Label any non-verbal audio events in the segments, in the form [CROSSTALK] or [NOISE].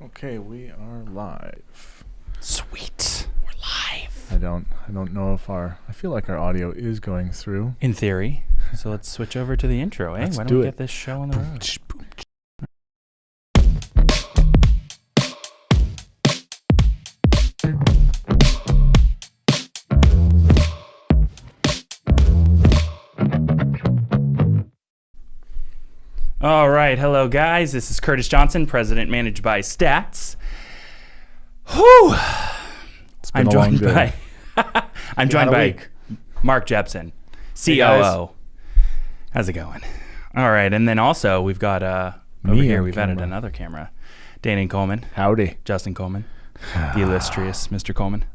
Okay, we are live. Sweet. We're live. I don't I don't know if our I feel like our audio is going through. In theory. [LAUGHS] So let's switch over to the intro, eh? Let's Why don't do we it. get this show on the road? All right, hello guys. This is Curtis Johnson, president managed by Stats. Whew. I'm joined by [LAUGHS] I'm joined by week. Mark Jepson, Hey. COO. How's it going? All right, and then also we've got uh over Me here we've added another camera. Danny Coleman, Howdy. Justin Coleman, [SIGHS] the illustrious Mr. Coleman. [LAUGHS]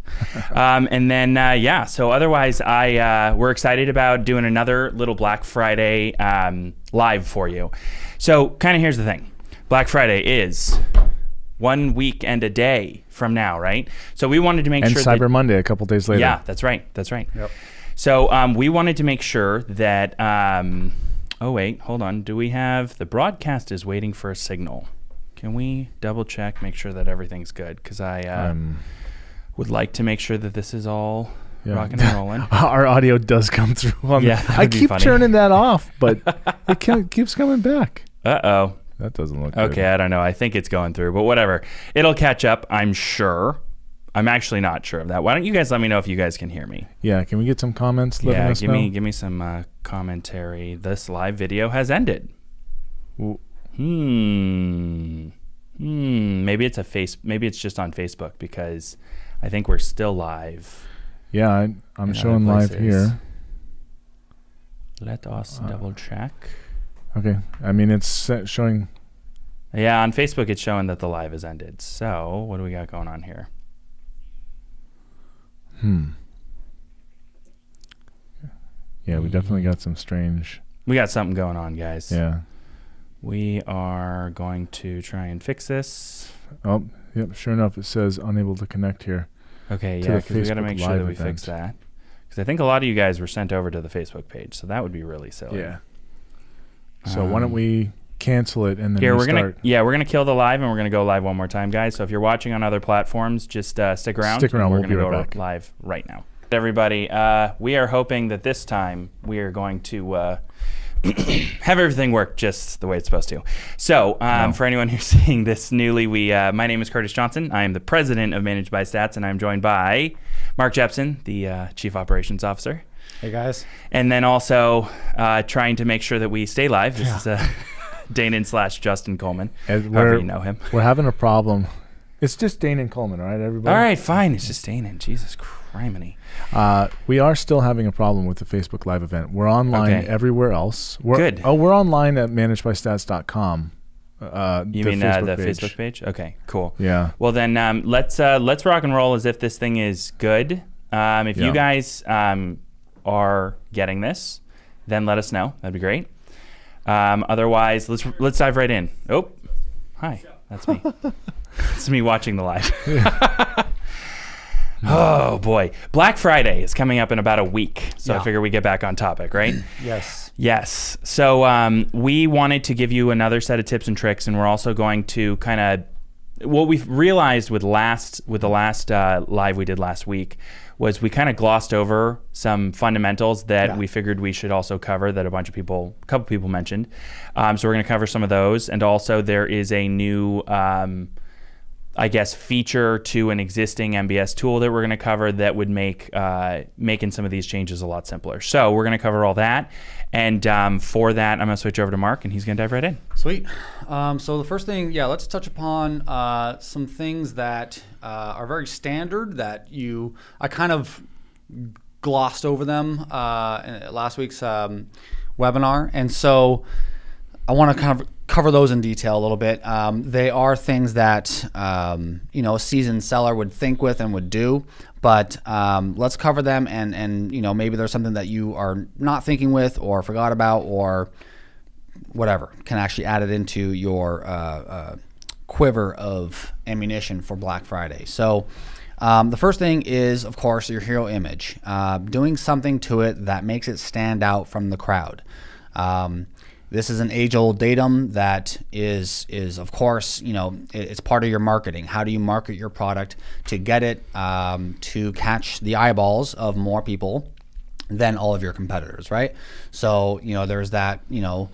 Um, and then uh, yeah, so otherwise I uh, we're excited about doing another little Black Friday um, live for you. So kind of here's the thing. Black Friday is one week and a day from now, right? So we wanted to make And sure Cyber that Monday a couple days later. yeah, that's right. That's right. Yep. So um, we wanted to make sure that. Um, oh wait, hold on. Do we have the broadcast is waiting for a signal? Can we double check, make sure that everything's good? Because I uh, Um, would like to make sure that this is all yeah. rocking and rolling. [LAUGHS] our audio does come [LAUGHS] through on Yeah, the, I keep funny. turning that off, but [LAUGHS] it ke- keeps coming back. Uh oh. That doesn't look good. Okay, I don't know. I think it's going through, but whatever. It'll catch up, I'm sure. I'm actually not sure of that. Why don't you guys let me know if you guys can hear me? Yeah, can we get some comments yeah, us give know? me give me some uh, commentary. This live video has ended. W- Hmm. Hmm. Maybe it's a face. Maybe it's just on Facebook because I think we're still live. Yeah, I, I'm showing live here. Let us Uh, double check. Okay, I mean it's showing. Yeah, on Facebook it's showing that the live has ended. So what do we got going on here? Hmm. Yeah, we definitely Hmm. got some strange. We got something going on, guys. Yeah. We are going to try and fix this. Oh, yep. Sure enough, it says unable to connect here. Okay, yeah, because we got to make sure that we fix that. Because I think a lot of you guys were sent over to the Facebook page, so that would be really silly. Yeah. So why don't Um, we cancel it and then Here we're gonna yeah we're gonna kill the live and we're gonna go live one more time, guys. So if you're watching on other platforms, just uh, stick around. Stick around, We're we'll gonna right go back. live right now. Everybody, uh, we are hoping that this time we are going to uh, [CLEARS THROAT] have everything work just the way it's supposed to. So um, No. for anyone who's [LAUGHS] seeing this newly, we uh, my name is Curtis Johnson. I am the president of Managed by Stats, and I'm joined by Mark Jepson, the uh, chief operations officer. Hey guys. And then also uh, trying to make sure that we stay live. This Yeah. is uh, [LAUGHS] Danon slash Justin Coleman, And however you know him. we're having a problem. It's just Danon Coleman, all right, everybody? All right, fine. It's just Danon. Jesus criminy. Uh, we are still having a problem with the Facebook Live event. We're online Okay. everywhere else. We're, Good. Oh, we're online at managedbystats.com. Uh, You mean Facebook uh, the page. Facebook page? Okay, cool. Yeah. Well then, um, let's uh, let's rock and roll as if this thing is good. Um, if Yeah. you guys um, are getting this, then let us know. That'd be great. Um, otherwise, let's let's dive right in. Oh, hi, that's me. [LAUGHS] it's me watching the live. [LAUGHS] oh boy, Black Friday is coming up in about a week, so I figure we get back on topic, right? [CLEARS THROAT] Yes. Yes. So um, we wanted to give you another set of tips and tricks, and we're also going to kind of what we've realized with last with the last uh, live we did last week was we kind of glossed over some fundamentals that Yeah. we figured we should also cover that a bunch of people, a couple people mentioned. Um, so we're going to cover some of those, and also there is a new. Um, I guess feature to an existing MBS tool that we're going to cover that would make uh, making some of these changes a lot simpler. So we're going to cover all that, and um, for that, I'm going to switch over to Mark, and he's going to dive right in. Sweet. Um, so the first thing, yeah, let's touch upon uh, some things that uh, are very standard that you I kind of glossed over them uh, last week's um, webinar, and so I want to kind of cover those in detail a little bit. Um, they are things that um, you know a seasoned seller would think with and would do, but um, let's cover them and and you know maybe there's something that you are not thinking with or forgot about or whatever can actually add it into your uh, uh, quiver of ammunition for Black Friday. So. Um, the first thing is, of course, your hero image. Uh, doing something to it that makes it stand out from the crowd. Um, this is an age-old datum that is is of course you know it's part of your marketing. How do you market your product to get it um, to catch the eyeballs of more people than all of your competitors, right? So you know there's that you know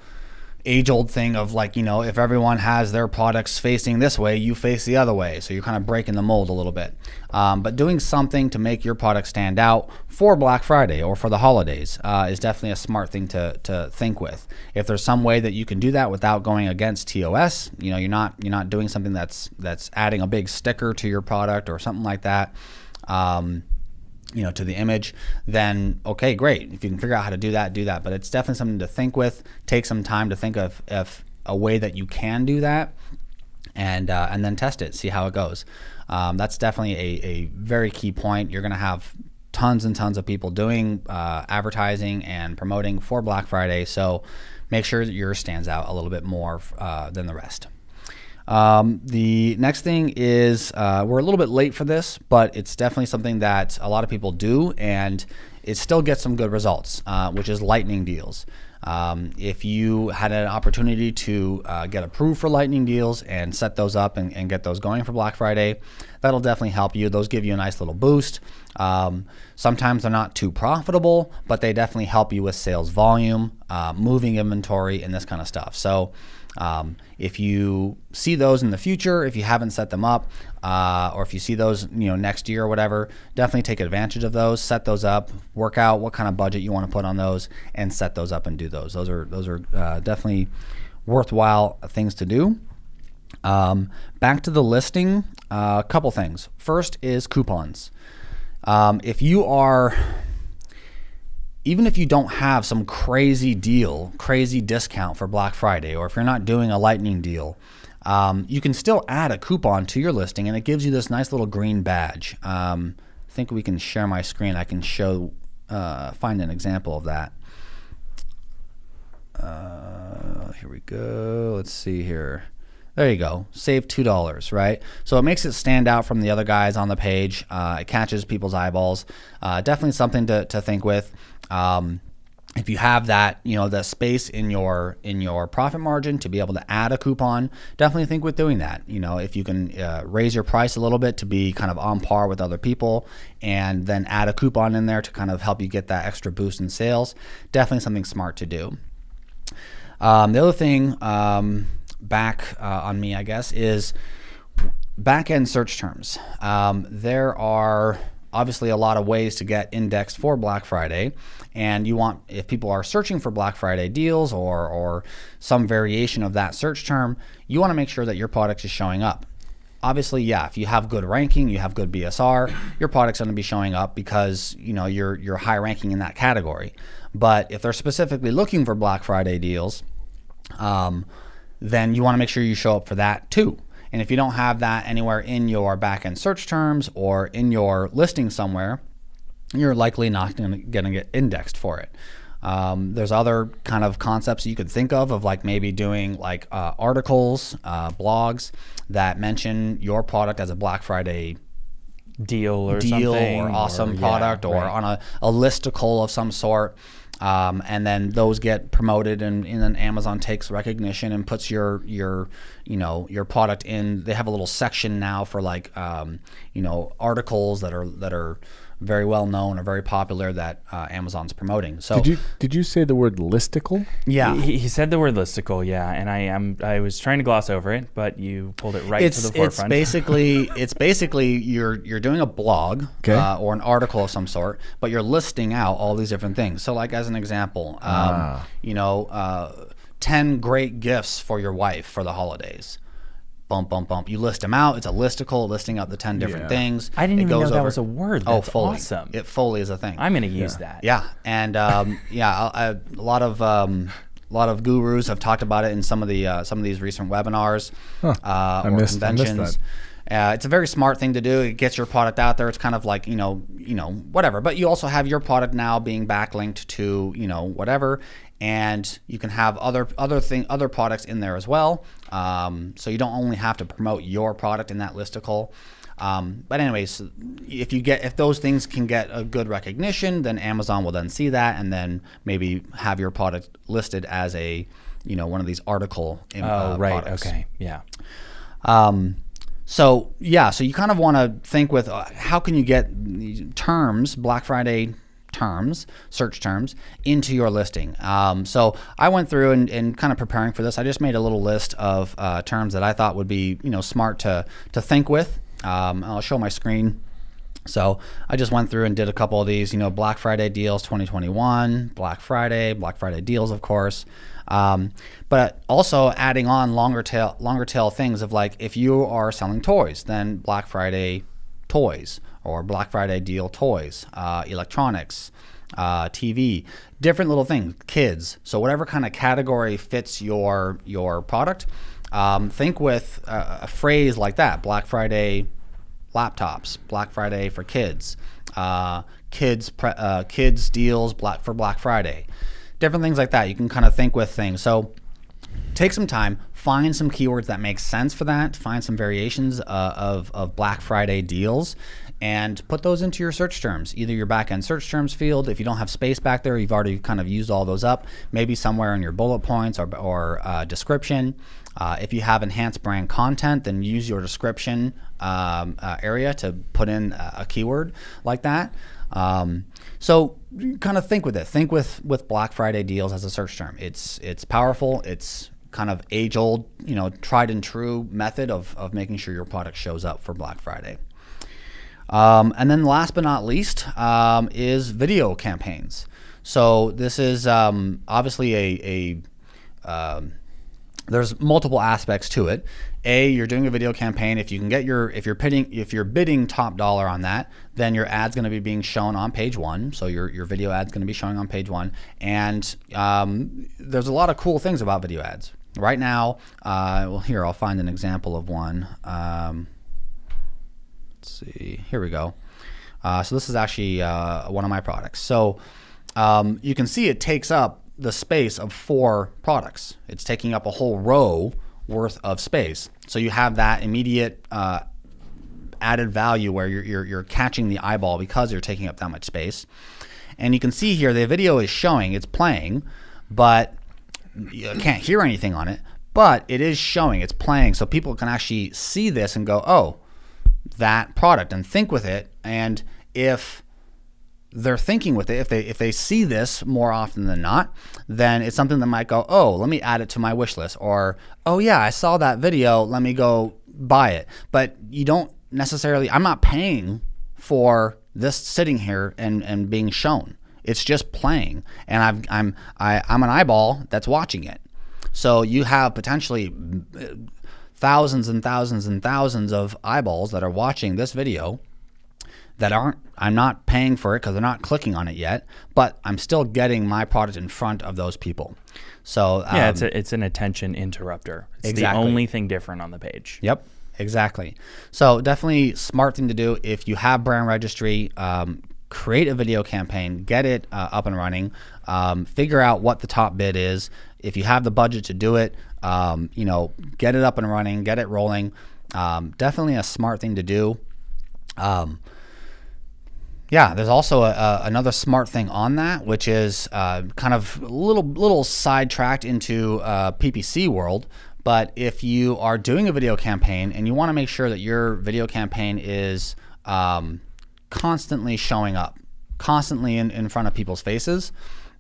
age old thing of like, you know, if everyone has their products facing this way, you face the other way. So you're kind of breaking the mold a little bit. Um, but doing something to make your product stand out for Black Friday or for the holidays uh, is definitely a smart thing to, to think with. If there's some way that you can do that without going against TOS, you know, you're not you're not doing something that's that's adding a big sticker to your product or something like that. Um, you know, to the image, then okay, great. If you can figure out how to do that, do that. But it's definitely something to think with. Take some time to think of if a way that you can do that, and uh, and then test it, see how it goes. Um, that's definitely a, a very key point. You're going to have tons and tons of people doing uh, advertising and promoting for Black Friday, so make sure that yours stands out a little bit more uh, than the rest. Um, the next thing is uh, we're a little bit late for this, but it's definitely something that a lot of people do, and it still gets some good results, uh, which is lightning deals. Um, if you had an opportunity to uh, get approved for lightning deals and set those up and, and, get those going for Black Friday, that'll definitely help you. Those give you a nice little boost. Um, sometimes they're not too profitable, but they definitely help you with sales volume, uh, moving inventory, and this kind of stuff. So um, if you see those in the future, if you haven't set them up, uh, or if you see those, you know, next year or whatever, definitely take advantage of those. Set those up. Work out what kind of budget you want to put on those, and set those up and do those. Those are those are uh, definitely worthwhile things to do. Um, back to the listing, uh, a couple things. First is coupons. Um, if you are even if you don't have some crazy deal, crazy discount for Black Friday, or if you're not doing a lightning deal, um, you can still add a coupon to your listing and it gives you this nice little green badge. Um, I think we can share my screen. I can show, uh, find an example of that. Uh, here we go. Let's see here. There you go. Save two dollars, right? So it makes it stand out from the other guys on the page. Uh, it catches people's eyeballs. Uh, definitely something to, to think with. Um, if you have that, you know, the space in your in your profit margin to be able to add a coupon, definitely think with doing that. You know, if you can uh, raise your price a little bit to be kind of on par with other people, and then add a coupon in there to kind of help you get that extra boost in sales, definitely something smart to do. Um, the other thing um, back uh, on me, I guess, is back end search terms. Um, there are obviously a lot of ways to get indexed for Black Friday. And you want, if people are searching for Black Friday deals or, or some variation of that search term, you want to make sure that your product is showing up. Obviously, yeah, if you have good ranking, you have good BSR, your product's going to be showing up because, you know, you're, you're high ranking in that category. But if they're specifically looking for Black Friday deals, um, then you want to make sure you show up for that too. And if you don't have that anywhere in your backend search terms or in your listing somewhere, you're likely not going to get indexed for it. Um, there's other kind of concepts you could think of, of like maybe doing like uh, articles, uh, blogs that mention your product as a Black Friday deal or deal something, or awesome or- yeah, product or right. on a, a listicle of some sort. Um, and then those get promoted and, and then Amazon takes recognition and puts your your you know your product in they have a little section now for like um, you know articles that are that are very well known or very popular that uh, Amazon's promoting. So Did you did you say the word listicle? yeah, He, he said the word listicle, yeah, and I am I was trying to gloss over it, but you pulled it right it's to the forefront. it's forefront. basically [LAUGHS] it's basically you're you're doing a blog Okay. uh, or an article of some sort, but you're listing out all these different things. So, like as an example, um, Ah. you know, uh, ten great gifts for your wife for the holidays. Bump, bump, bump. You list them out. It's a listicle listing out the ten different Yeah. things. I didn't It even know goes that over- was a word. Oh, That's Foley. awesome. It Foley is a thing. I'm going to use that. Yeah, and um, [LAUGHS] yeah, I, I, a lot of um, a lot of gurus have talked about it in some of the uh, some of these recent webinars Huh. uh, I or missed- I missed conventions. Uh, it's a very smart thing to do. It gets your product out there. It's kind of like you know, you know, whatever. But you also have your product now being backlinked to you know whatever, and you can have other other thing other products in there as well. Um, so you don't only have to promote your product in that listicle. Um, but anyways, if you get if those things can get a good recognition, then Amazon will then see that and then maybe have your product listed as a you know one of these article. im- Oh, uh, right. products. Okay. Yeah. Um, so yeah, so you kind of want to think with uh, how can you get terms, Black Friday terms, search terms, into your listing. Um, so I went through and, and kind of preparing for this. I just made a little list of uh, terms that I thought would be you know smart to to think with. Um, I'll show my screen. So I just went through and did a couple of these, you know, Black Friday deals 2021, Black Friday, Black Friday deals, of course. Um, but also adding on longer tail, longer tail things of like if you are selling toys, then Black Friday toys or Black Friday deal toys, uh, electronics, uh, TV, different little things, kids. So whatever kind of category fits your your product, um, think with a, a phrase like that, Black Friday laptops, Black Friday for kids, uh, kids pre- uh, kids deals black for Black Friday, different things like that. You can kind of think with things. So take some time, find some keywords that make sense for that, find some variations uh, of, of Black Friday deals, and put those into your search terms, either your backend search terms field. If you don't have space back there, you've already kind of used all those up, maybe somewhere in your bullet points or, or uh, description. Uh, if you have enhanced brand content, then use your description um, uh, area to put in a, a keyword like that. Um, so kind of think with it. Think with with Black Friday deals as a search term. It's it's powerful. It's kind of age old, you know, tried and true method of of making sure your product shows up for Black Friday. Um, and then last but not least um, is video campaigns. So this is um, obviously a, a um, there's multiple aspects to it. A, you're doing a video campaign. If you can get your, if you're bidding, if you're bidding top dollar on that, then your ad's going to be being shown on page one. So your your video ad's going to be showing on page one. And um, there's a lot of cool things about video ads. Right now, uh, well, here I'll find an example of one. Um, let's see. Here we go. Uh, so this is actually uh, one of my products. So um, you can see it takes up the space of four products. It's taking up a whole row worth of space. So you have that immediate uh, added value where you're, you're, you're catching the eyeball because you're taking up that much space. And you can see here the video is showing, it's playing, but you can't hear anything on it. But it is showing, it's playing, so people can actually see this and go, oh, that product and think with it. And if they're thinking with it, if they if they see this more often than not, then it's something that might go, oh, let me add it to my wish list, or oh yeah, I saw that video, let me go buy it. But you don't necessarily. I'm not paying for this sitting here and and being shown. It's just playing, and I've, I'm I, I'm an eyeball that's watching it. So you have potentially uh, thousands and thousands and thousands of eyeballs that are watching this video that aren't I'm not paying for it because they're not clicking on it yet, but I'm still getting my product in front of those people. So um, Yeah, it's a, it's an attention interrupter. It's Exactly. the only thing different on the page. Yep, exactly. So definitely smart thing to do if you have brand registry. Um, create a video campaign, get it uh, up and running, um, figure out what the top bid is. If you have the budget to do it, um, you know, get it up and running, get it rolling. Um, definitely a smart thing to do. Yeah, there's also a, a, another smart thing on that, which is uh, kind of a little little sidetracked into uh, PPC world. But if you are doing a video campaign and you want to make sure that your video campaign is um, constantly showing up, constantly in, in front of people's faces,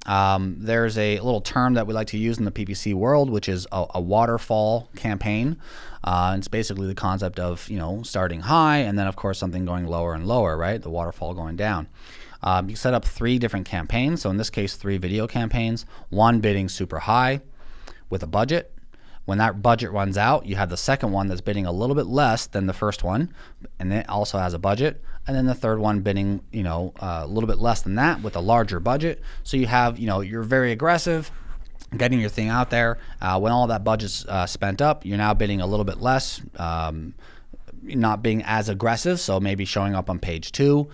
um, there's a little term that we like to use in the PPC world, which is a, a waterfall campaign. Uh, it's basically the concept of you know starting high and then of course something going lower and lower, right? The waterfall going down. Um, you set up three different campaigns. So in this case, three video campaigns. One bidding super high with a budget. When that budget runs out, you have the second one that's bidding a little bit less than the first one, and it also has a budget. And then the third one bidding, you know, uh, a little bit less than that with a larger budget. So you have, you know, you're very aggressive, getting your thing out there. Uh, when all that budget's uh, spent up, you're now bidding a little bit less, um, not being as aggressive. So maybe showing up on page two.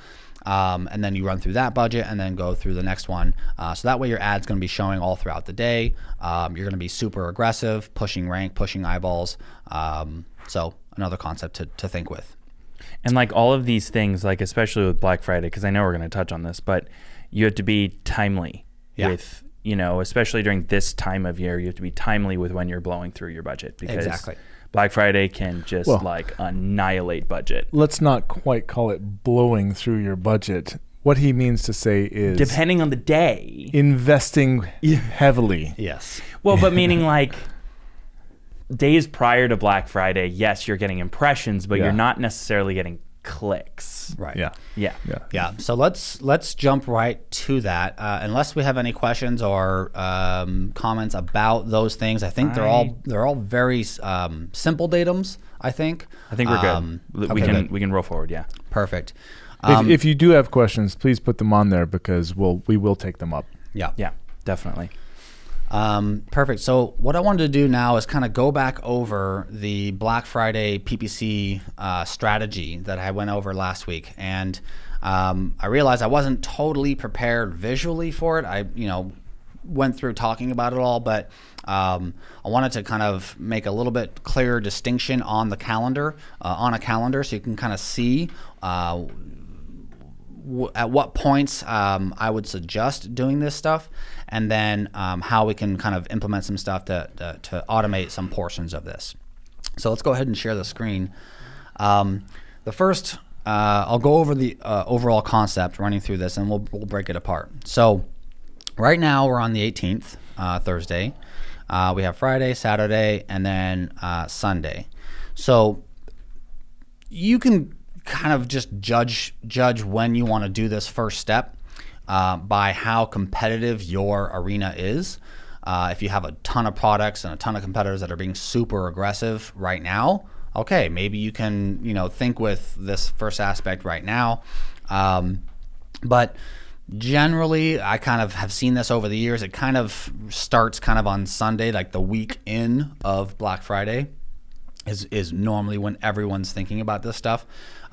Um, and then you run through that budget and then go through the next one. Uh, so that way your ad's going to be showing all throughout the day. Um, you're going to be super aggressive, pushing rank, pushing eyeballs. Um, so another concept to, to think with. And like all of these things, like especially with Black Friday, because I know we're going to touch on this, but you have to be timely Yeah. with you know, especially during this time of year, you have to be timely with when you're blowing through your budget because Exactly. Black Friday can just Well- like annihilate budget. Let's not quite call it blowing through your budget. What he means to say is Depending on the day. investing [LAUGHS] heavily. Yes. Well, but [LAUGHS] meaning like days prior to Black Friday, yes, you're getting impressions, but Yeah. you're not necessarily getting clicks. Right. Yeah. Yeah. Yeah. Yeah. So let's let's jump right to that. Uh, unless we have any questions or um, comments about those things, I think they're all they're all very um, simple datums. I think. I think we're good. Um, we okay, can good. we can roll forward. Yeah. Perfect. Um, if, if you do have questions, please put them on there because we'll we will take them up. yeah. Yeah. Definitely. Um, perfect. So what I wanted to do now is kind of go back over the Black Friday PPC uh, strategy that I went over last week, and um, I realized I wasn't totally prepared visually for it. I, you know, went through talking about it all, but um, I wanted to kind of make a little bit clearer distinction on the calendar, uh, on a calendar, so you can kind of see uh, at what points um, I would suggest doing this stuff, and then um, how we can kind of implement some stuff to, to, to automate some portions of this. So let's go ahead and share the screen. Um, the first, uh, I'll go over the uh, overall concept running through this, and we'll, we'll break it apart. So right now we're on the 18th, uh, Thursday. Uh, we have Friday, Saturday, and then uh, Sunday. So you can kind of just judge judge when you want to do this first step uh, by how competitive your arena is. Uh, if you have a ton of products and a ton of competitors that are being super aggressive right now, okay, maybe you can you know think with this first aspect right now. Um, but generally, I kind of have seen this over the years. It kind of starts kind of on Sunday, like the week in of Black Friday is is normally when everyone's thinking about this stuff.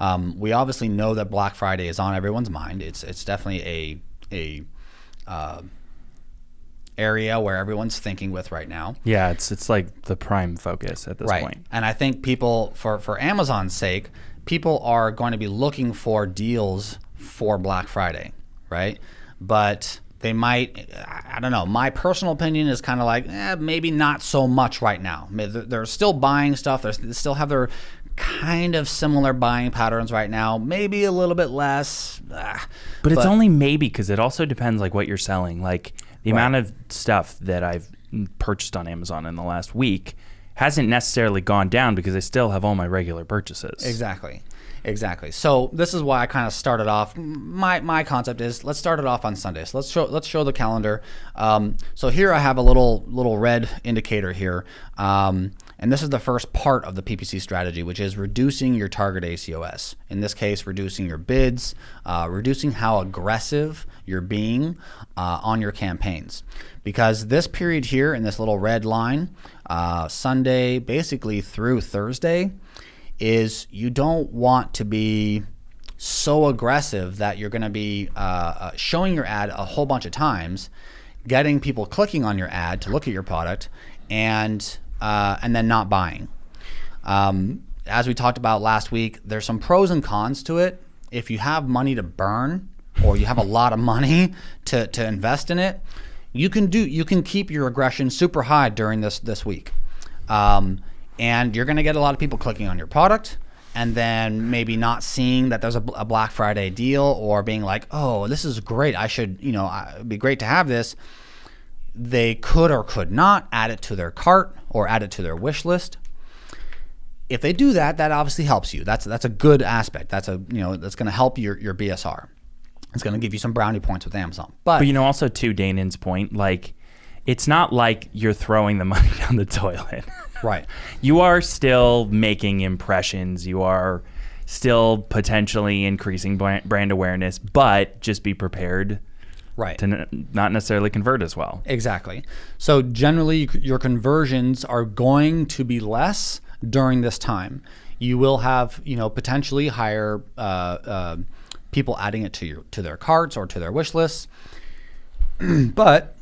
Um, we obviously know that Black Friday is on everyone's mind. It's it's definitely a a uh, area where everyone's thinking with right now. Yeah. It's it's like the prime focus at this right. point. And I think people for for Amazon's sake, people are going to be looking for deals for Black Friday, right? But they might I don't know. My personal opinion is kind of like eh, maybe not so much right now. They're- They're still buying stuff. They're, they still have their kind of similar buying patterns right now. Maybe a little bit less. ah, But it's only maybe because it also depends like what you're selling. Like the Right. amount of stuff that I've purchased on Amazon in the last week hasn't necessarily gone down because I still have all my regular purchases. Exactly. Exactly. So this is why I kind of started off. My my concept is let's start it off on Sunday. So let's show let's show the calendar. Um, so here I have a little little red indicator here, um, and this is the first part of the PPC strategy, which is reducing your target ACOS. In this case, reducing your bids, uh, reducing how aggressive you're being uh, on your campaigns, because this period here in this little red line, uh, Sunday basically through Thursday is you don't want to be so aggressive that you're going to be uh, uh, showing your ad a whole bunch of times, getting people clicking on your ad to look at your product, and uh, and then not buying. Um, as we talked about last week, there's some pros and cons to it. If you have money to burn or you have a lot of money [LAUGHS] to, to invest in it, you can do you can keep your aggression super high during this this week. Um, and you're going to get a lot of people clicking on your product and then maybe not seeing that there's a, a Black Friday deal or being like, "Oh, this is great. I should, you know, it'd be great to have this." They could or could not add it to their cart or add it to their wish list if they do that, that obviously helps you. That's that's a good aspect. That's a you know that's going to help your your BSR. It's going to give you some brownie points with Amazon. But, But you know, also to Danon's point, like it's not like you're throwing the [LAUGHS] money down the toilet. right, you are still making impressions. You are still potentially increasing brand brand awareness, but just be prepared right. to not necessarily convert as well. Exactly. So generally, your conversions are going to be less during this time. You will have, you know, potentially higher uh, uh, people adding it to your to their carts or to their wish lists. [CLEARS THROAT] but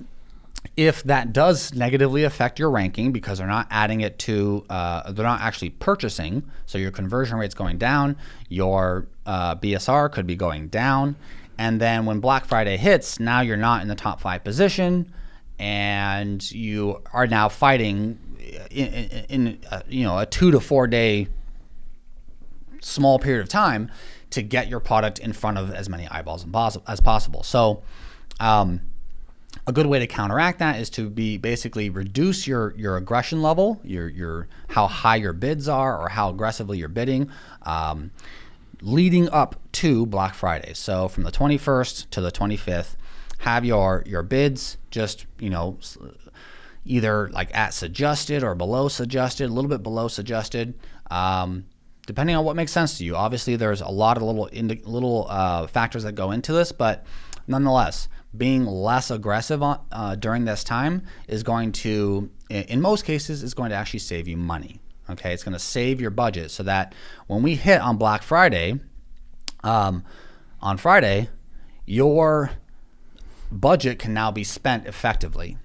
if that does negatively affect your ranking because they're not adding it to, uh, they're not actually purchasing, so your conversion rate's going down, your uh, BSR could be going down, and then when Black Friday hits, now you're not in the top five position. and you are now fighting in, in, in uh, you know a two to four day small period of time to get your product in front of as many eyeballs as possible. So, um, a good way to counteract that is to be basically reduce your your aggression level, your your how high your bids are or how aggressively you're bidding, um, leading up to Black Friday. So from the 21st to the 25th, have your your bids just you know either like at suggested or below suggested, a little bit below suggested. Um, depending on what makes sense to you. Obviously, there's a lot of little little uh, factors that go into this, but nonetheless, being less aggressive on, uh, during this time is going to, in most cases, is going to actually save you money. Okay, it's going to save your budget so that when we hit on Black Friday, um, on Friday, your budget can now be spent effectively.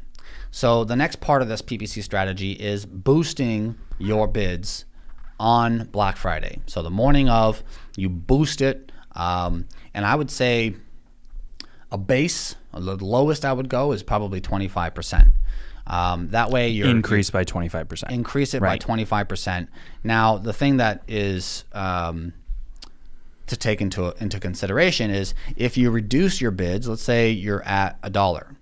So the next part of this PPC strategy is boosting your bids on Black Friday. So the morning of, you boost it. Um, and I would say a base, the lowest I would go is probably 25%. Um, that way you're increase by 25%. Increase it right. by 25%. Now, the thing that is um, to take into into consideration is if you reduce your bids, let's say you're at a dollar,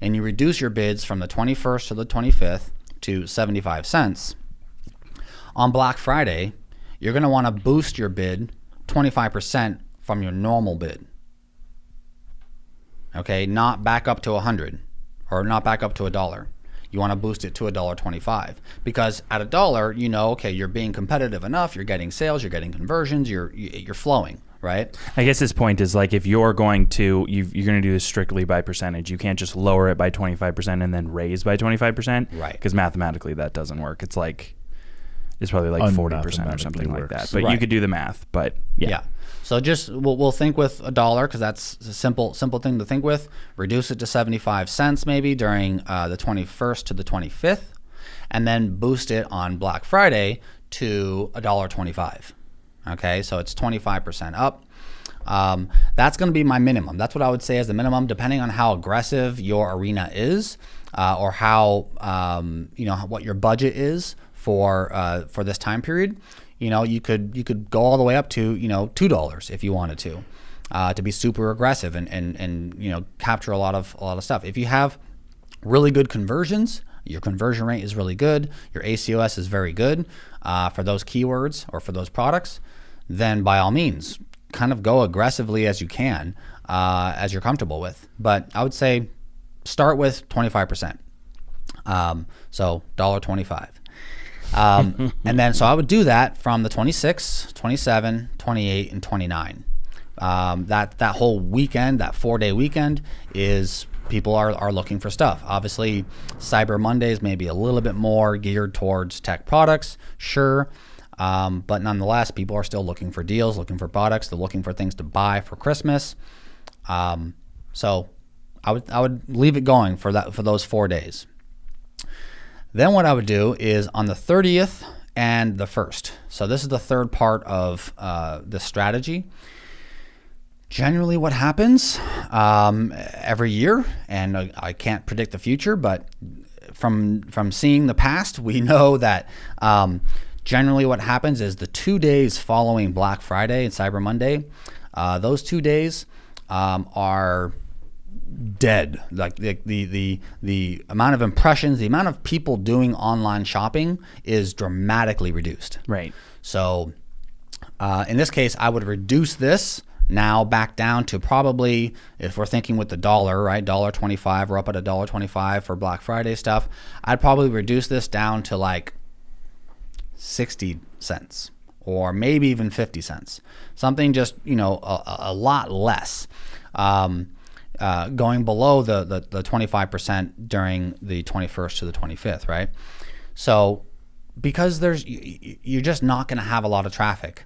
and you reduce your bids from the 21st to the 25th to 75 cents, on Black Friday, you're going to want to boost your bid 25% from your normal bid. Okay, not back up to 100 or not back up to a dollar. You want to boost it to a dollar 25 because at a dollar, you know, okay, you're being competitive enough, you're getting sales, you're getting conversions, you're you're flowing, right? I guess his point is like if you're going to you are going to do this strictly by percentage, you can't just lower it by 25% and then raise by 25%, right? Because mathematically that doesn't work. It's like it's probably like forty percent or something works. like that. But right. you could do the math. But yeah. yeah. So just we'll, we'll think with a dollar because that's a simple simple thing to think with. Reduce it to seventy five cents maybe during uh, the twenty first to the twenty fifth, and then boost it on Black Friday to a dollar twenty five. Okay, so it's twenty five percent up. Um, that's going to be my minimum. That's what I would say as the minimum, depending on how aggressive your arena is, uh, or how um, you know what your budget is for uh, for this time period, you know, you could you could go all the way up to you know two dollars if you wanted to, uh, to be super aggressive and and and you know capture a lot of a lot of stuff. If you have really good conversions, your conversion rate is really good, your ACOS is very good uh, for those keywords or for those products, then by all means, kind of go aggressively as you can, uh, as you're comfortable with. But I would say start with 25%. Um, so $1.25. Um, and then, so I would do that from the 26, 27, 28, and 29. Um, that, that whole weekend, that four day weekend, is people are, are looking for stuff. Obviously, Cyber Mondays may be a little bit more geared towards tech products, sure. Um, but nonetheless, people are still looking for deals, looking for products. They're looking for things to buy for Christmas. Um, so I would I would leave it going for that for those four days. Then what I would do is on the 30th and the 1st. So this is the third part of uh, the strategy. Generally, what happens um, every year, and I can't predict the future, but from from seeing the past, we [LAUGHS] know that um, generally what happens is the two days following Black Friday and Cyber Monday, uh, those two days um, are dead. Like the, the the the amount of impressions, the amount of people doing online shopping is dramatically reduced. Right. So uh, in this case, I would reduce this now back down to probably if we're thinking with the dollar, right? Dollar twenty five. We're up at a dollar twenty five for Black Friday stuff. I'd probably reduce this down to like sixty cents or maybe even fifty cents. Something just you know a, a lot less. Um, uh, going below the, the, the 25% during the 21st to the 25th, right? So because there's you're just not going to have a lot of traffic.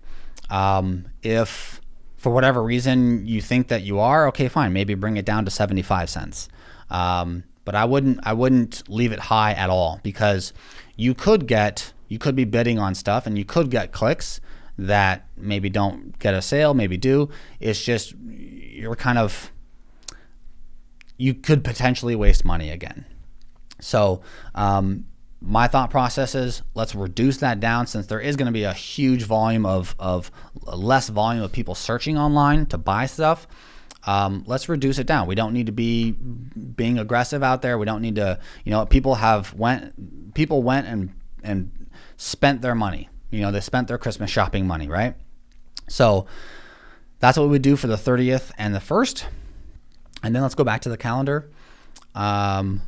Um, if for whatever reason you think that you are, okay, fine, maybe bring it down to 75 cents. Um, but I wouldn't I wouldn't leave it high at all because you could get you could be bidding on stuff and you could get clicks that maybe don't get a sale, maybe do. It's just you're kind of you could potentially waste money again. So, um, my thought process is let's reduce that down since there is going to be a huge volume of, of less volume of people searching online to buy stuff. Um, let's reduce it down. We don't need to be being aggressive out there. We don't need to, you know, people have went, people went and, and spent their money. You know, they spent their Christmas shopping money, right? So that's what we do for the 30th and the 1st. And then let's go back to the calendar. Um,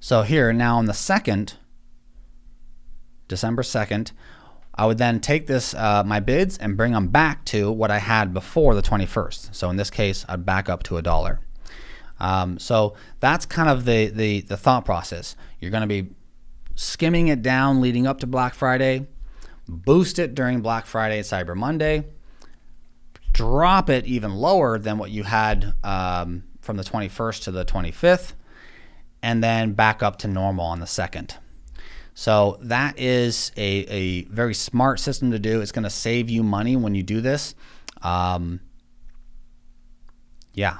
so here now on the 2nd, December 2nd, I would then take this uh, my bids and bring them back to what I had before the 21st. So in this case, I'd back up to a dollar. Um, so that's kind of the, the, the thought process. You're going to be skimming it down leading up to Black Friday, boost it during Black Friday and Cyber Monday, drop it even lower than what you had um, from the 21st to the 25th, and then back up to normal on the 2nd. So that is a, a very smart system to do. It's going to save you money when you do this. Um, yeah,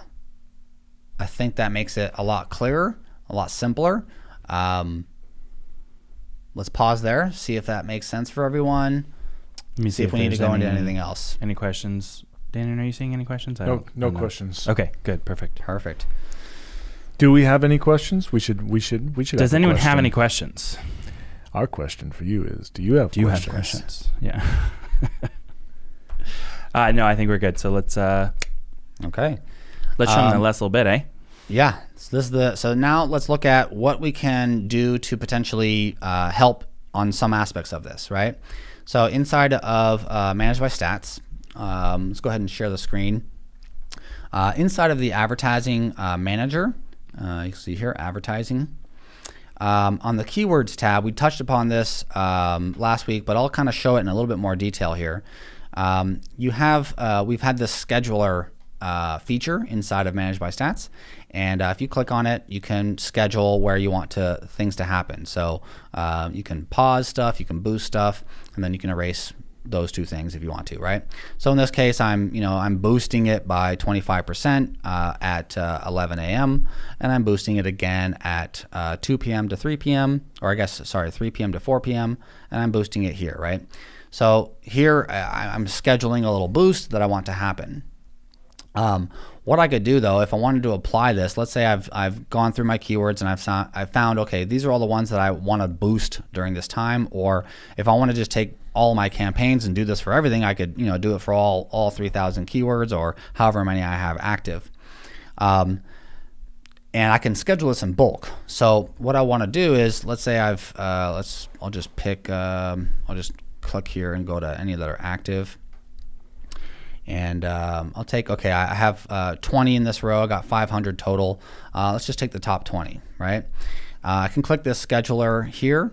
I think that makes it a lot clearer, a lot simpler. Um, let's pause there, see if that makes sense for everyone. Let me See if we need to go into anything else. Any questions? Daniel, are you seeing any questions? I No, no I don't know. questions. Okay, good, perfect. Perfect. Do we have any questions? We should. We should. We should. Does have anyone have any questions? Our question for you is: Do you have? Do you questions? have questions? Yeah. [LAUGHS] uh, no, I think we're good. So let's uh, Okay. let's show them the Um, last little bit, eh? Yeah. So this is the so now let's look at what we can do to potentially uh, help on some aspects of this, right? So inside of uh, Managed by Stats, um, let's go ahead and share the screen. Uh, inside of the Advertising uh, Manager, uh, you can see here advertising. Um, on the keywords tab, we touched upon this um, last week, but I'll kind of show it in a little bit more detail here. Um, you have uh, we've had this scheduler uh, feature inside of Managed by Stats, and uh, if you click on it, you can schedule where you want to things to happen. So you can pause stuff, you can boost stuff, and then you can erase those two things if you want to, right? So in this case, I'm you know I'm boosting it by 25% uh, at uh, 11 a.m. and I'm boosting it again at uh, 2 p.m. to 3 p.m. or I guess sorry 3 p.m. to 4 p.m. and I'm boosting it here, right? So here I, I'm scheduling a little boost that I want to happen. Um, what I could do though, if I wanted to apply this, let's say I've, I've gone through my keywords and I've found, I've found, okay, these are all the ones that I want to boost during this time. Or if I want to just take all my campaigns and do this for everything, I could, you know, do it for all, all 3000 keywords or however many I have active. Um, and I can schedule this in bulk. So what I want to do is, let's say I've, uh, let's, I'll just pick, um, I'll just click here and go to any that are active and um, I'll take okay I have uh, 20 in this row. I got 500 total. Uh, let's just take the top 20 right? Uh, I can click this scheduler here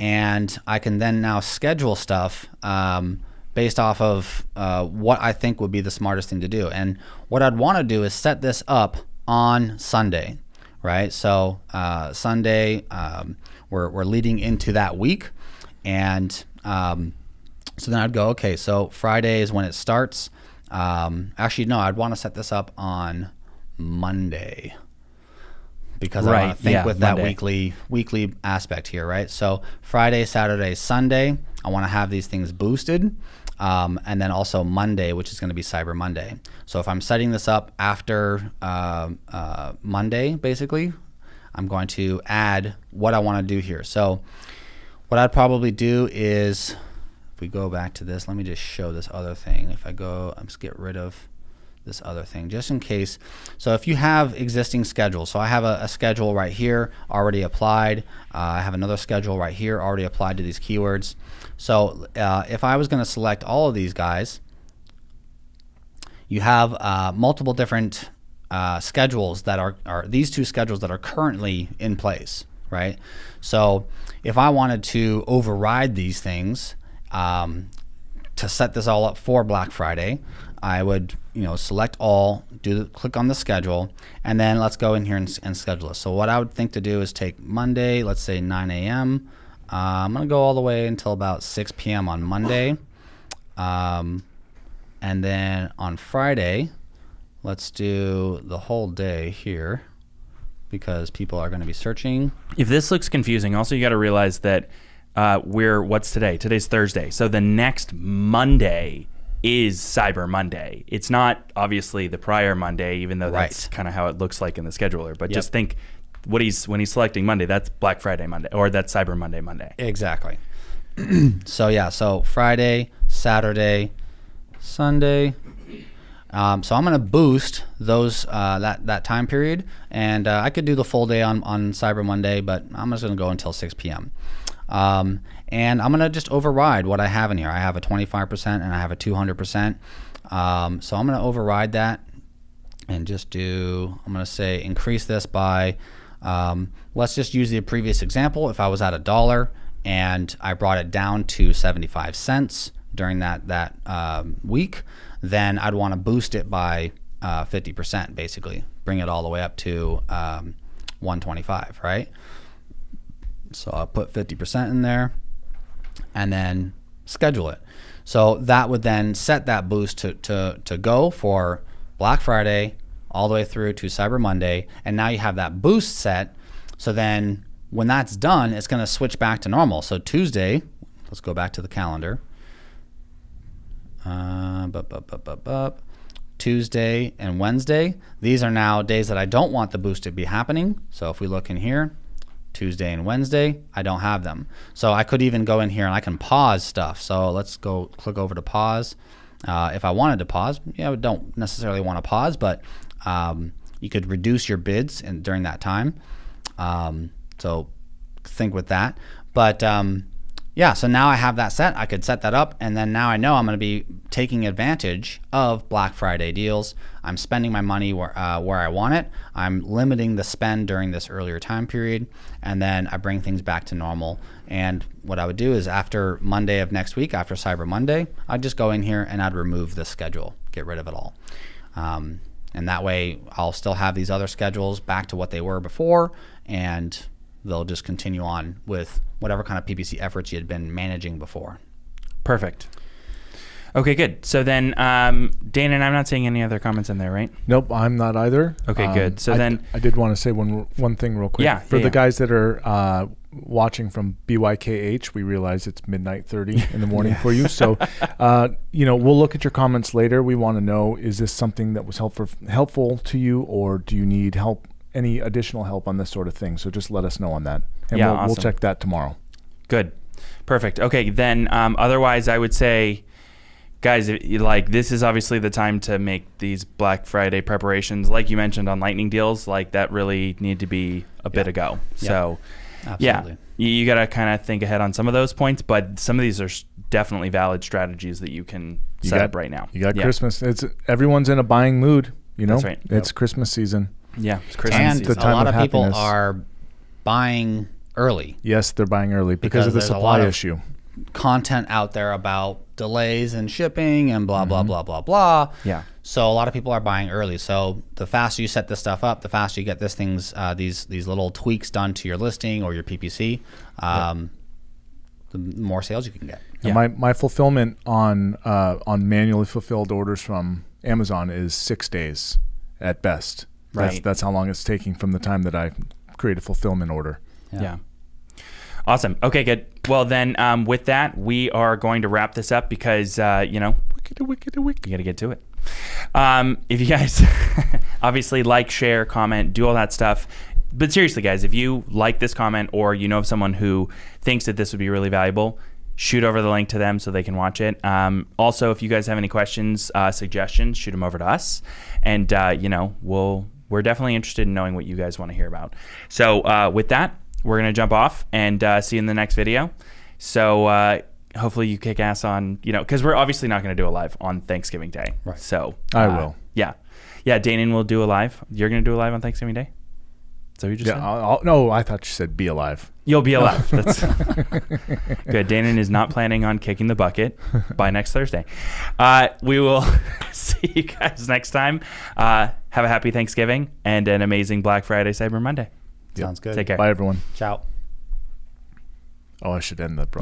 and I can then now schedule stuff um, based off of uh, what I think would be the smartest thing to do. And what I'd want to do is set this up on Sunday right? So uh, Sunday um, we're, we're leading into that week and um, so then I'd go, okay, so Friday is when it starts. Um, actually, no, I'd want to set this up on Monday because I want to think yeah, with that weekly weekly aspect here, right? So Friday, Saturday, Sunday, I want to have these things boosted. Um, and then also Monday, which is going to be Cyber Monday. So if I'm setting this up after uh, uh, Monday, basically, I'm going to add what I want to do here. So what I'd probably do is, if we go back to this, let me just show this other thing. If I go, let's get rid of this other thing just in case. So if you have existing schedules, so I have a, a schedule right here already applied. Uh, I have another schedule right here already applied to these keywords. So uh, if I was going to select all of these guys, you have uh, multiple different uh, schedules that are, are these two schedules that are currently in place, right? So if I wanted to override these things um, to set this all up for Black Friday, I would you know select all, do the, click on the schedule, and then let's go in here and, and schedule this. So what I would think to do is take Monday, let's say 9 a.m. Uh, I'm gonna go all the way until about 6 p.m. on Monday. Um, and then on Friday, let's do the whole day here. because people are going to be searching. If this looks confusing, also you got to realize that uh, we're what's today? Today's Thursday, so the next Monday is Cyber Monday. It's not obviously the prior Monday, even though that's kind of how it looks like in the scheduler. But Yep. just think, what he's when he's selecting Monday, that's Black Friday Monday, or that's Cyber Monday Monday. Exactly. [CLEARS THROAT] so yeah, so Friday, Saturday, Sunday. Um, so I'm gonna boost those uh, that that time period, and uh, I could do the full day on on Cyber Monday, but I'm just gonna go until 6 p.m. Um, and I'm gonna just override what I have in here. I have a 25% and I have a 200%. Um, so I'm gonna override that and just do, I'm to say increase this by, um, let's just use the previous example. If I was at a dollar and I brought it down to 75 cents during that, that um, week, then I'd want to boost it by uh, 50% basically, bring it all the way up to um, 125, right? So I'll put 50% in there and then schedule it. So that would then set that boost to, to, to go for Black Friday all the way through to Cyber Monday. And now you have that boost set. So then when that's done, it's going to switch back to normal. So Tuesday, let's go back to the calendar. Uh, bup, bup, bup. Tuesday and Wednesday, these are now days that I don't want the boost to be happening. So if we look in here, Tuesday and Wednesday, I don't have them. So I could even go in here and I can pause stuff. So let's go click over to pause. Uh, if I wanted to pause, yeah, I don't necessarily want to pause, but um, you could reduce your bids in, during that time. Um, so think with that. But um, yeah, so now I have that set. I could set that up, and then now I know I'm going to be taking advantage of Black Friday deals. I'm spending my money where uh, where I want it. I'm limiting the spend during this earlier time period, and then I bring things back to normal. And what I would do is after Monday of next week, after Cyber Monday, I'd just go in here and I'd remove the schedule, get rid of it all. Um, and that way, I'll still have these other schedules back to what they were before, and they'll just continue on with whatever kind of PPC efforts you had been managing before. Perfect. Okay, good. So then, um, Dana, and I'm not seeing any other comments in there, right? Nope, I'm not either. Okay, Um, good. So I, then- I did want to say one one thing real quick. Yeah, For yeah, the yeah. guys that are uh, watching from BYKH, we realize it's midnight thirty [LAUGHS] in the morning for you. So, uh, you know, we'll look at your comments later. We want to know: is this something that was helpful helpful to you, or do you need help? Any additional help on this sort of thing? So just let us know on that, and Yeah, we'll, we'll check that tomorrow. Good. Perfect. Okay, then um, otherwise, I would say, guys, like this is obviously the time to make these Black Friday preparations, like you mentioned on Lightning deals, like that really need to be a bit Yeah. ago. Yeah. So, Absolutely. yeah, you, you got to kind of think ahead on some of those points, but some of these are definitely valid strategies that you can You set got- up right now. You got yeah. Christmas. It's everyone's in a buying mood. You know, That's right. it's Christmas season. Yeah, it's Christmas And the season. a lot of of people happiness. are buying early. Yes, they're buying early because, Because of the there's a lot supply of- issue. Content out there about delays in shipping and blah blah blah blah blah. Yeah. So a lot of people are buying early. So the faster you set this stuff up, the faster you get this things, uh, these these little tweaks done to your listing or your PPC, um, the more sales you can get. Yeah. My my fulfillment on uh, on manually fulfilled orders from Amazon is six days at best. That's Right. that's how long it's taking from the time that I create a fulfillment order. Yeah. Awesome. Okay, good. Well, then, um, with that, we are going to wrap this up because, uh, you know, wicked, wicked, wicked. You got to get to it. Um, if you guys [LAUGHS] obviously like, share, comment, do all that stuff. But seriously, guys, if you like this comment or you know of someone who thinks that this would be really valuable, shoot over the link to them so they can watch it. Um, also, if you guys have any questions, uh, suggestions, shoot them over to us, and uh, you know we'll we're definitely interested in knowing what you guys want to hear about. So uh, with that, we're gonna jump off and uh, see you in the next video. So uh, hopefully you kick ass on you know because we're obviously not gonna do a live on Thanksgiving Day. Right. So I uh, will. Yeah, yeah. Danon will do a live. You're gonna do a live on Thanksgiving Day. So you just Yeah. said? I'll, I'll, no, I thought you said be alive. You'll be alive. [LAUGHS] That's [LAUGHS] good. Danon is not planning on kicking the bucket by [LAUGHS] next Thursday. Uh, we will see you guys next time. Uh, have a happy Thanksgiving and an amazing Black Friday, Cyber Monday. Sounds good. Take care. Bye, everyone. Ciao. Oh, I should end the broadcast.